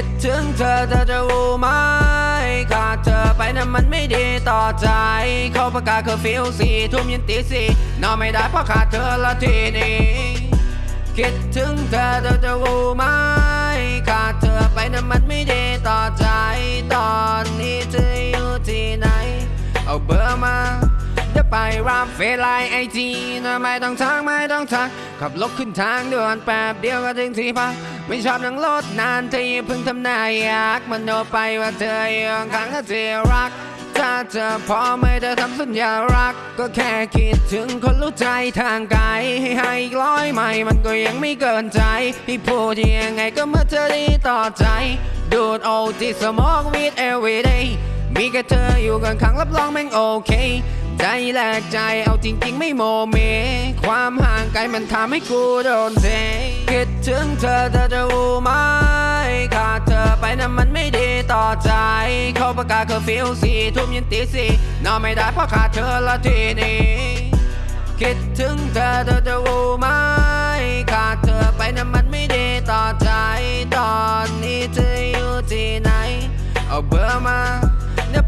คิดถึงเธอเธอจะรู้ไหมขาดเธอไปนั้นมันไม่ดีต่อใจ เขาประกาศเคอร์ฟิวสี่ทุ่มยันตีสี่นอนไม่ได้เพราะขาดเธอละทีนี้คิดถึงเธอเธอจะรู้ไหมขาดเธอไปนั้นมันไม่ดีต่อใจ ตอนนี้เธออยู่ที่ไหน เอาเบอร์มาเดี๋ยวไปรับเฟซไลน์ IG นะไม่ต้องทักไม่ต้องทักขับรถขึ้นทางด่วนแป๊บเดียวก็ถึงที่พัก ไม่ชอบนั่งรถนานเธออย่าเพิ่งทำหน้าอยากมันโนไปว่าเธออยู่ข้งๆก็เธอรัก ถ้าเธอพอไม่ได้ทำสัญญารัก ก็แค่คิดถึงคนรู้ใจทางไกลให้ให้กร้อยไม่มันก็ยังไม่เกินใจให้พูดยังไงก็เมื่อเธอดีต่อใจ ดูดโอที่สมองวิด every day มีแค่เธออยู่กันข้งรับรองแม่งโอโอเคใจแลกใจเอาจริงๆไม่โมเม ความห่างไกลมันทำให้กูโดนเท คิดถึงเธอเธอจะรู้ไหมขาดเธอไปนั้นมันไม่ดีต่อใจ เขาประกาศเคอร์ฟิวสี่ทุ่มยันตีสี่นอนไม่ได้เพราะขาดเธอละทีนี้ คิดถึงเธอเธอจะรู้ไหมขาดเธอไปนั้นมันไม่ดีต่อใจ ตอนนี้เธออยู่ที่ไหน เอาเบอร์มา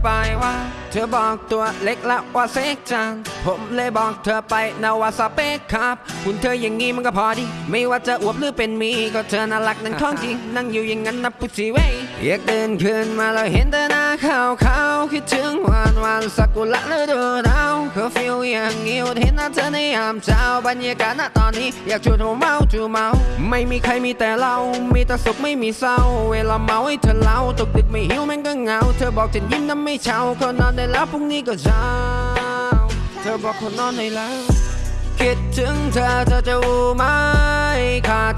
ไปว่า เธอบอกตัวเล็กละว่าเซ็กจัง ผมเลยบอกเธอไปนะว่าสเปคครับคุณเธออย่างงี้มันก็พอดี ไม่ว่าจะอวบหรือเป็นมี ก็เธอน่ารักนั่นของจริงนั่งอยู่อย่างนั้นนะพุทธิเว้ย อยากเดินขึ้นมาแล้วเห็นแต่หน้าขาวขาวคิดถึงวันวันสักุระฤดูหนาวเขาฟิลอย่างงี้เห็นหน้าเธอในยามเช้าบรรยากาศณตอนนี้อยากชวนเธอเมาจูเมา ไม่มีใครมีแต่เรา มีแต่สุขไม่มีเศร้า เวลาเมาให้เธอเล่าตกดึกไม่หิวแม่งก็เหงา เธอบอกฉันยิ้มน้ำไม่เช้าคนนอนได้แล้วพรุ่งนี้ก็เช้าเธอบอกคนนอนได้แล้วคิดถึงเธอเธอจะรู้ไหมขาด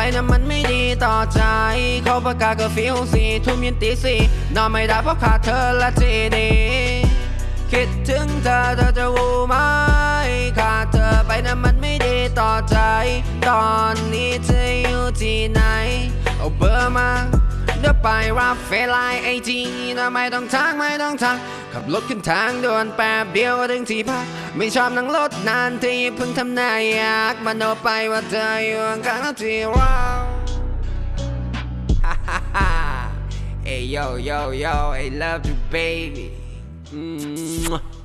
ไปนะมันไม่ดีต่อใจ เขาประกาศก็ฟิวสีทุ่มยันตีสี่นอนไม่ได้เพราะขาดเธอละทีดีคิดถึงเธอเธอจะรู้ไหมขาดเธอไปนะมันไม่ดีต่อใจ ตอนนี้เธออยู่ที่ไหนเอาเบอร์มา เดี๋ยวไปรับเฟไลน์ไอจีนะไม่ต้องทักไม่ต้องทักขับรถขึ้นทางด่วนแป๊บเดียวก็ถึงที่พักไม่ชอบนั่งรถนานที่เพิ่งทำน้าอยากมโนไปว่าเธออยู่ข้างที่เราฮ่าฮ่า Hey yo yo yo I love you baby อืม